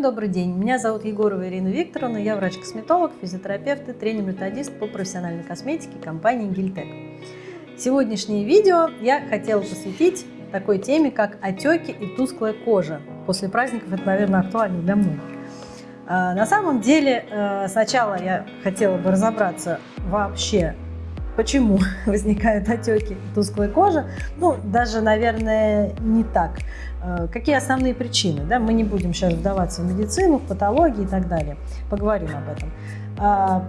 Добрый день, меня зовут Егорова Ирина Викторовна, я врач-косметолог, физиотерапевт и тренер-методист по профессиональной косметике компании Гильтек. Сегодняшнее видео я хотела посвятить такой теме, как отеки и тусклая кожа. После праздников это, наверное, актуально для многих. А, на самом деле, э, сначала я хотела бы разобраться вообще, почему возникают отеки и тусклая кожа. Ну, даже, наверное, не так. Э, какие основные причины? Да? Мы не будем сейчас вдаваться в медицину, в патологии и так далее. Поговорим об этом. А,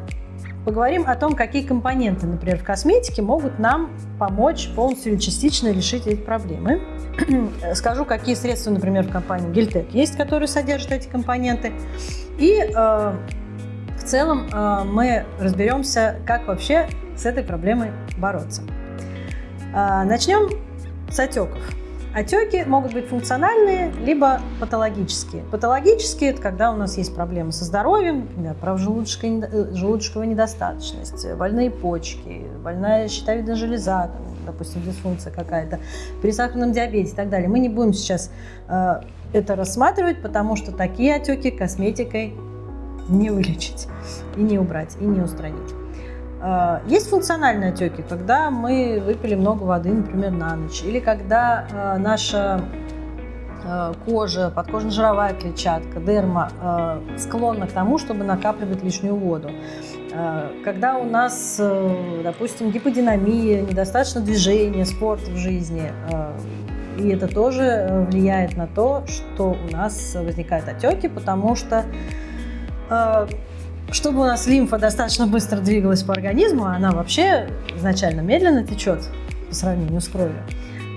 поговорим о том, какие компоненты, например, в косметике могут нам помочь полностью или частично решить эти проблемы. Скажу, какие средства, например, в компании Гильтек есть, которые содержат эти компоненты. И э, в целом э, мы разберемся, как вообще с этой проблемой бороться. Э, начнем с отеков. Отеки могут быть функциональные, либо патологические. Патологические – это когда у нас есть проблемы со здоровьем, например, желудочковая, желудочковая недостаточность, больные почки, больная щитовидная железа, допустим, дисфункция какая-то, при сахарном диабете и так далее. Мы не будем сейчас э, это рассматривать, потому что такие отеки косметикой не вылечить, и не убрать, и не устранить. А, есть функциональные отеки, когда мы выпили много воды, например, на ночь, или когда а, наша а, кожа, подкожно-жировая клетчатка, дерма склонна к тому, чтобы накапливать лишнюю воду. Когда у нас, допустим, гиподинамия, недостаточно движения, спорта в жизни, и это тоже влияет на то, что у нас возникают отеки, потому что чтобы у нас лимфа достаточно быстро двигалась по организму, она вообще изначально медленно течет по сравнению с кровью,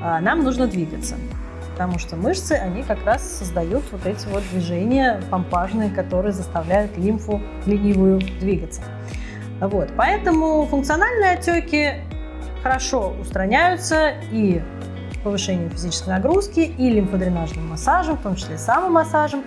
а нам нужно двигаться. Потому что мышцы, они как раз создают вот эти вот движения помпажные, которые заставляют лимфу ленивую двигаться. Вот. Поэтому функциональные отеки хорошо устраняются и повышением физической нагрузки, и лимфодренажным массажем, в том числе самомассажем,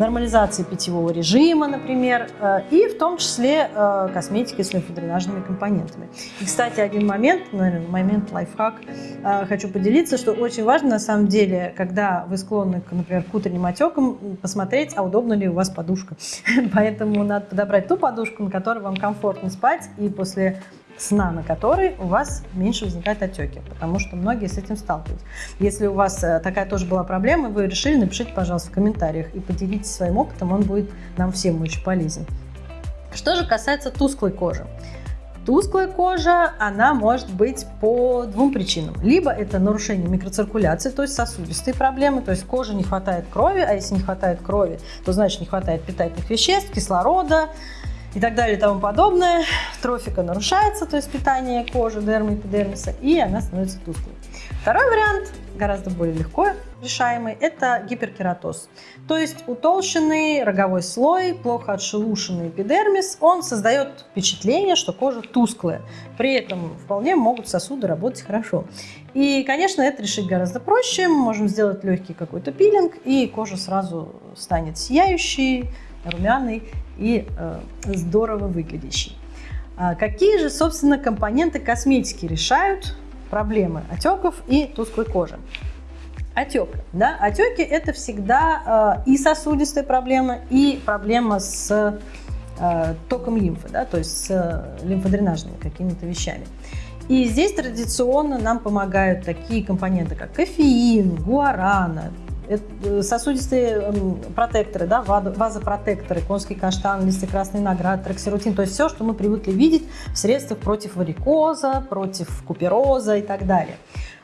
нормализации питьевого режима, например, э, и в том числе э, косметикой с лимфодренажными компонентами. И, кстати, один момент, наверное, момент лайфхак, э, хочу поделиться, что очень важно на самом деле, когда вы склонны, например, к утренним отекам, посмотреть, а удобна ли у вас подушка. Поэтому надо подобрать ту подушку, на которой вам комфортно спать, и после сна, на которой у вас меньше возникают отеки, потому что многие с этим сталкиваются. Если у вас э, такая тоже была проблема, вы решили, напишите, пожалуйста, в комментариях и поделитесь своим опытом, он будет нам всем очень полезен. Что же касается тусклой кожи. Тусклая кожа, она может быть по двум причинам. Либо это нарушение микроциркуляции, то есть сосудистые проблемы, то есть коже не хватает крови, а если не хватает крови, то значит не хватает питательных веществ, кислорода, и так далее и тому подобное. Трофика нарушается, то есть питание кожи, дермы, эпидермиса, и она становится тусклой. Второй вариант, гораздо более легко решаемый, это гиперкератоз. То есть утолщенный роговой слой, плохо отшелушенный эпидермис, он создает впечатление, что кожа тусклая. При этом вполне могут сосуды работать хорошо. И, конечно, это решить гораздо проще. Мы можем сделать легкий какой-то пилинг, и кожа сразу станет сияющей, румяный и э, здорово выглядящий. А какие же, собственно, компоненты косметики решают проблемы отеков и тусклой кожи? Отек. Да? Отеки – это всегда э, и сосудистая проблема, и проблема с э, током лимфы, да? то есть с лимфодренажными какими-то вещами. И здесь традиционно нам помогают такие компоненты, как кофеин, гуарана, сосудистые эм, протекторы, да, вазопротекторы, конский каштан, листы красный наград, траксирутин, то есть все, что мы привыкли видеть в средствах против варикоза, против купероза и так далее.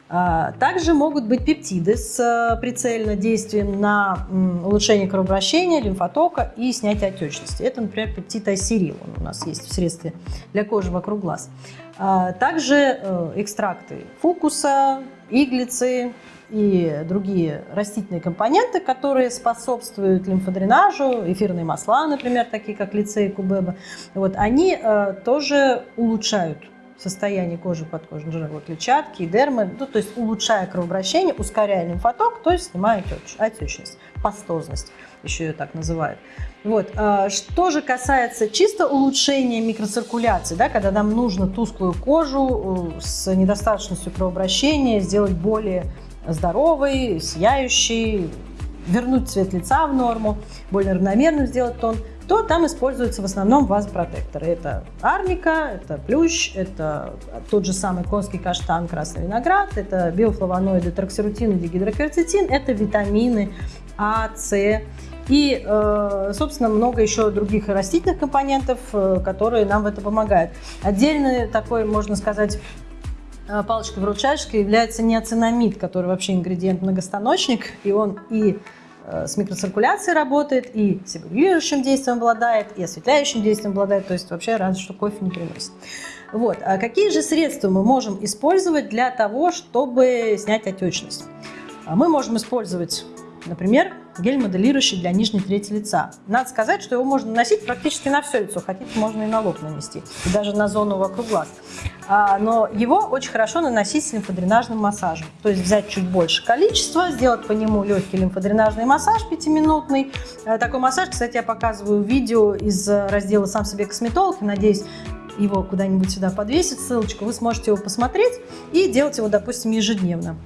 А, также могут быть пептиды с э, прицельным действием на улучшение кровообращения, лимфотока и снятие отечности. Это, например, пептид айсерил, он у нас есть в средстве для кожи вокруг глаз. А, также э, экстракты фукуса, иглицы, и другие растительные компоненты, которые способствуют лимфодренажу, эфирные масла, например, такие как лицей, кубеба, вот, они э, тоже улучшают состояние кожи подкожной жировой клетчатки и дермы, ну, то есть улучшая кровообращение, ускоряя лимфоток, то есть снимая отечность, пастозность, еще ее так называют. Вот. Э, что же касается чисто улучшения микроциркуляции, да, когда нам нужно тусклую кожу э, с недостаточностью кровообращения сделать более здоровый, сияющий, вернуть цвет лица в норму, более равномерным сделать тон, то там используются в основном вазопротекторы. Это арника, это плющ, это тот же самый конский каштан, красный виноград, это биофлавоноиды, троксирутин и дигидрокверцетин, это витамины А, С, и, э, собственно, много еще других растительных компонентов, э, которые нам в это помогают. Отдельный такой, можно сказать, э, палочкой-выручалочкой является неоцинамид, который вообще ингредиент-многостаночник, и он и с микроциркуляцией работает, и сегрегирующим действием обладает, и осветляющим действием обладает, то есть вообще разве что кофе не приносит. Вот. А какие же средства мы можем использовать для того, чтобы снять отечность? А мы можем использовать Например, гель моделирующий для нижней трети лица. Надо сказать, что его можно наносить практически на все лицо, хотите, можно и на лоб нанести, и даже на зону вокруг глаз. А, но его очень хорошо наносить с лимфодренажным массажем. То есть взять чуть больше количества, сделать по нему легкий лимфодренажный массаж пятиминутный. А, такой массаж, кстати, я показываю видео из раздела «Сам себе косметолог». Надеюсь, его куда-нибудь сюда подвесить, ссылочку, вы сможете его посмотреть и делать его, допустим, ежедневно.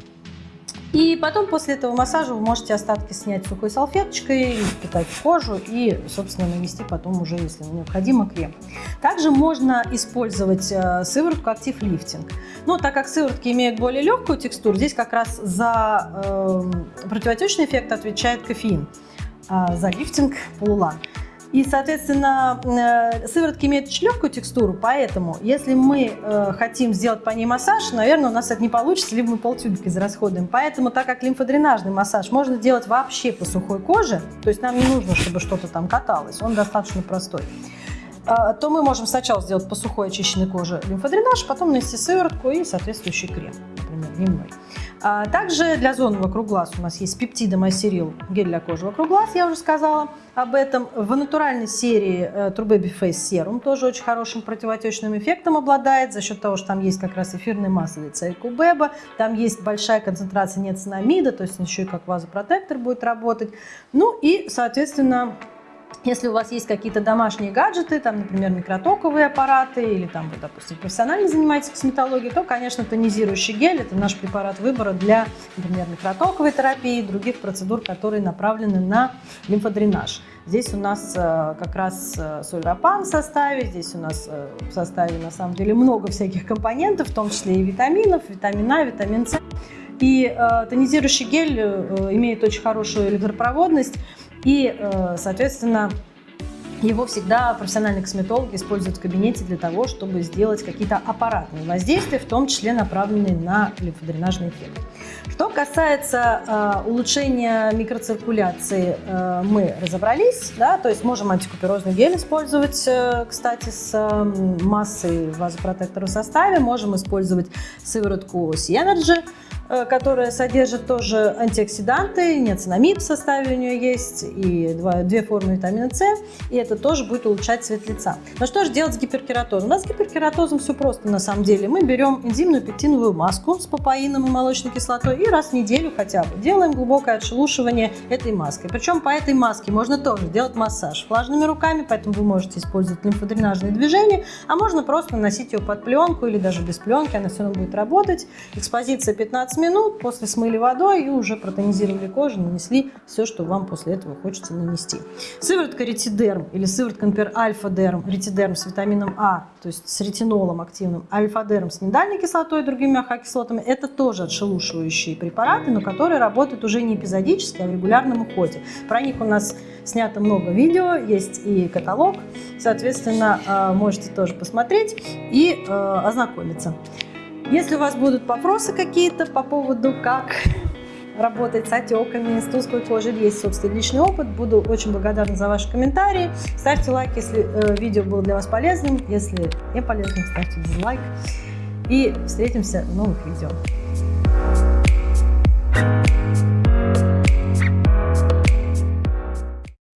И потом после этого массажа вы можете остатки снять сухой салфеточкой, впитать в кожу и, собственно, нанести потом уже, если необходимо, крем. Также можно использовать э, сыворотку Active Lifting. Но так как сыворотки имеют более легкую текстуру, здесь как раз за э, противотечный эффект отвечает кофеин, а за лифтинг – полулан. И, соответственно, э, сыворотки имеют очень легкую текстуру, поэтому, если мы э, хотим сделать по ней массаж, наверное, у нас это не получится, либо мы полтюбика израсходуем. Поэтому, так как лимфодренажный массаж можно делать вообще по сухой коже, то есть нам не нужно, чтобы что-то там каталось, он достаточно простой, э, то мы можем сначала сделать по сухой очищенной коже лимфодренаж, потом нанести сыворотку и соответствующий крем, например, дневной. А также для зоны вокруг глаз у нас есть пептидом асерил, гель для кожи вокруг глаз, я уже сказала об этом. В натуральной серии э, True Baby Face Serum тоже очень хорошим противотечным эффектом обладает за счет того, что там есть как раз эфирные масла лица и кубеба, там есть большая концентрация неоцинамида, то есть еще и как вазопротектор будет работать. Ну и, соответственно, если у вас есть какие-то домашние гаджеты, там, например, микротоковые аппараты или, там, вы, допустим, профессионально занимаетесь косметологией, то, конечно, тонизирующий гель – это наш препарат выбора для, например, микротоковой терапии и других процедур, которые направлены на лимфодренаж. Здесь у нас э, как раз э, сульрапан в составе, здесь у нас э, в составе на самом деле много всяких компонентов, в том числе и витаминов, витамин А, витамин С. И э, тонизирующий гель э, имеет очень хорошую электропроводность, и, э, соответственно, его всегда профессиональные косметологи используют в кабинете для того, чтобы сделать какие-то аппаратные воздействия, в том числе направленные на лимфодренажный эффект. Что касается э, улучшения микроциркуляции, э, мы разобрались, да, то есть можем антикуперозный гель использовать, э, кстати, с э, массой вазопротектора в составе, можем использовать сыворотку Э, которая содержит тоже антиоксиданты, неоцинамид в составе у нее есть, и два, две формы витамина С, и это тоже будет улучшать цвет лица. Но что же делать с гиперкератозом? У нас с гиперкератозом все просто на самом деле. Мы берем энзимную пектиновую маску с папаином и молочной кислотой и раз в неделю хотя бы делаем глубокое отшелушивание этой маской. Причем по этой маске можно тоже делать массаж влажными руками, поэтому вы можете использовать лимфодренажные движения, а можно просто наносить ее под пленку или даже без пленки, она все равно будет работать. Экспозиция 15 минут, после смыли водой и уже протонизировали кожу, нанесли все, что вам после этого хочется нанести. Сыворотка ретидерм или сыворотка, например, альфа-дерм, ретидерм с витамином А, то есть с ретинолом активным, альфа-дерм с миндальной кислотой и другими АХ-кислотами, это тоже отшелушивающие препараты, но которые работают уже не эпизодически, а в регулярном уходе. Про них у нас снято много видео, есть и каталог, соответственно, э, можете тоже посмотреть и э, ознакомиться. Если у вас будут вопросы какие-то по поводу, как работать с отеками, с тусклой кожей, есть собственный личный опыт, буду очень благодарна за ваши комментарии. Ставьте лайк, если э, видео было для вас полезным, если не полезным, ставьте дизлайк. И встретимся в новых видео.